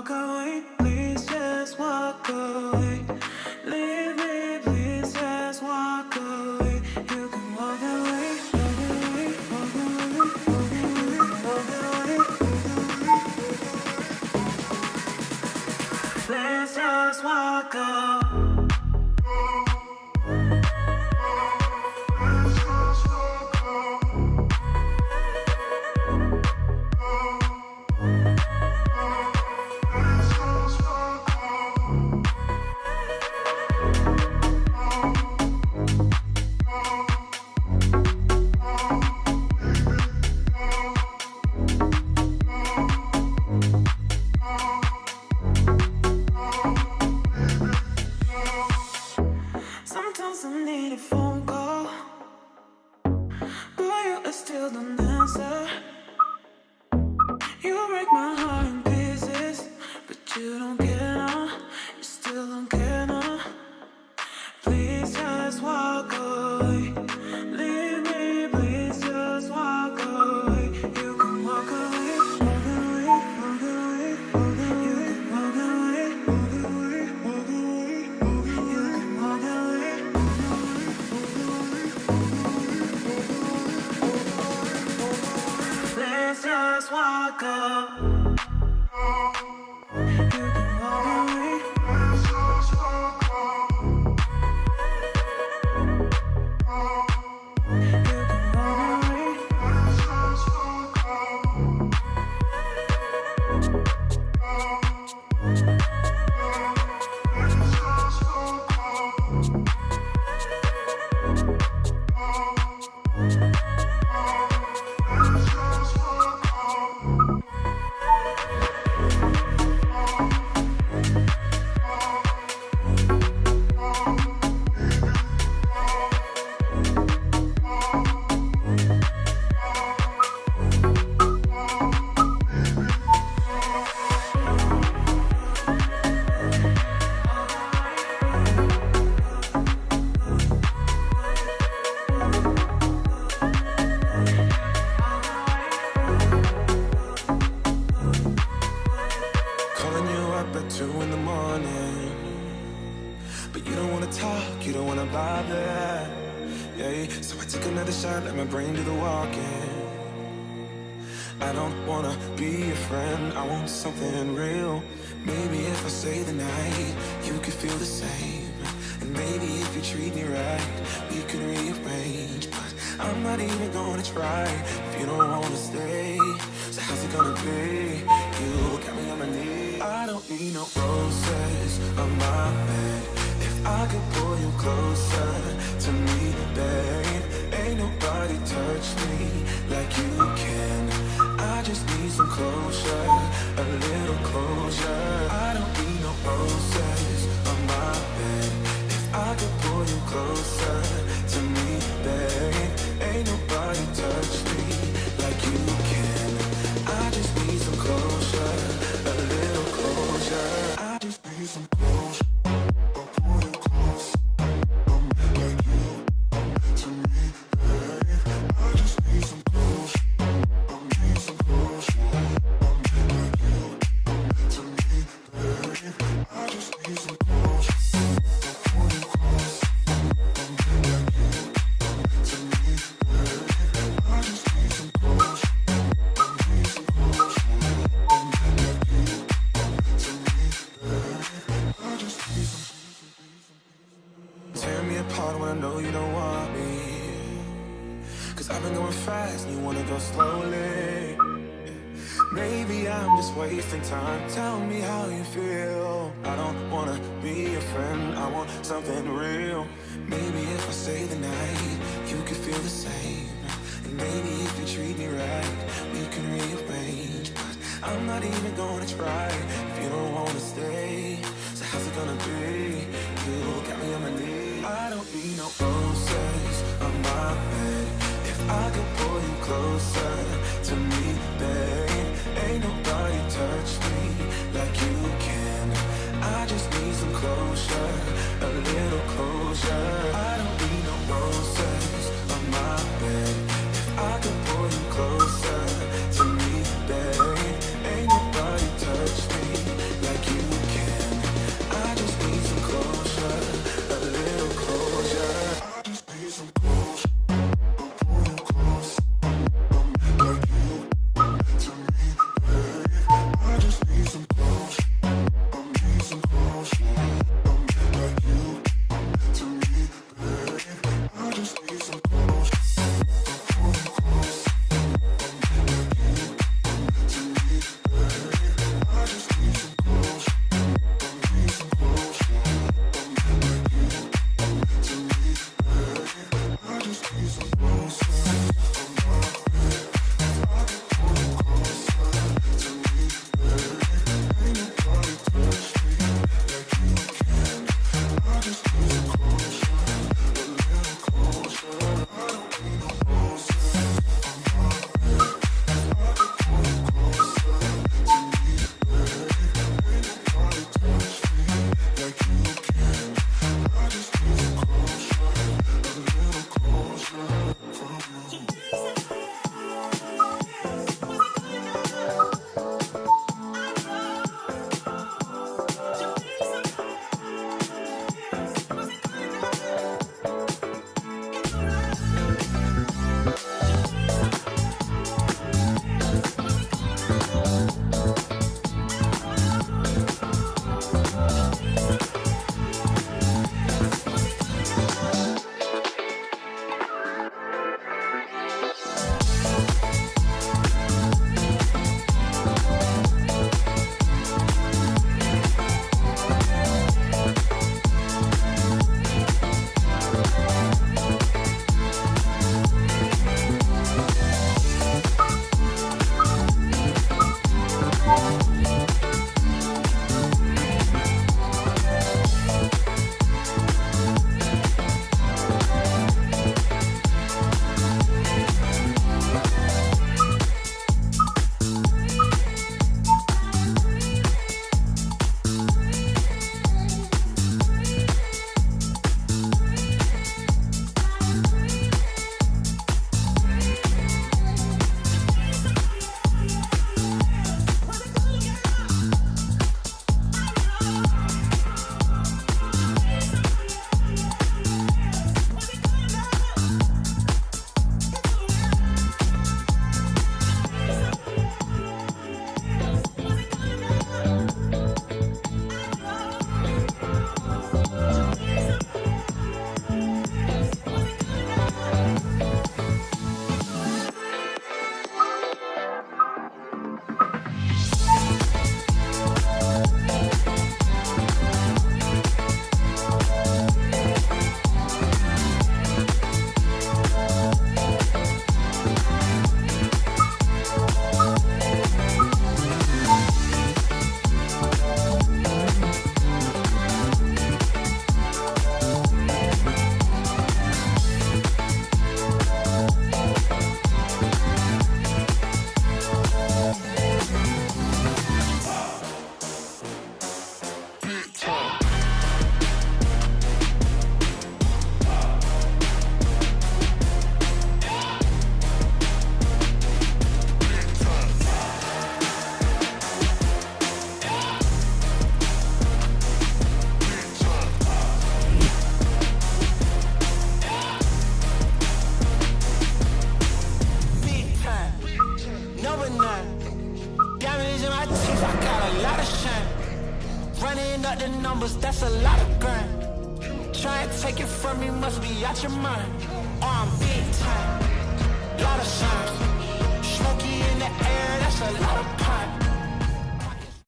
walk away, please just walk away. Leave me, please just walk away. You can walk away, walk away, walk away, walk away, walk away, Please just walk away. You treat me right, we can rearrange. But I'm not even gonna try if you don't wanna stay. So how's it gonna be? You got me on my knees. I don't need no roses on my bed. If I could pull you closer to me, babe, ain't nobody touch me like you can. I just need some closure, a little closure. I don't need no roses on my I could pull you closer to me, babe, ain't nobody touch Apart when I know you don't want me. Cause I've been going fast and you wanna go slowly. Maybe I'm just wasting time. Tell me how you feel. I don't wanna be a friend, I want something real. Maybe if I stay the night, you could feel the same. And maybe if you treat me right, we can rearrange. But I'm not even gonna try if you don't wanna stay. So how's it gonna be? I don't need no roses on my bed. If I could pull you closer to me,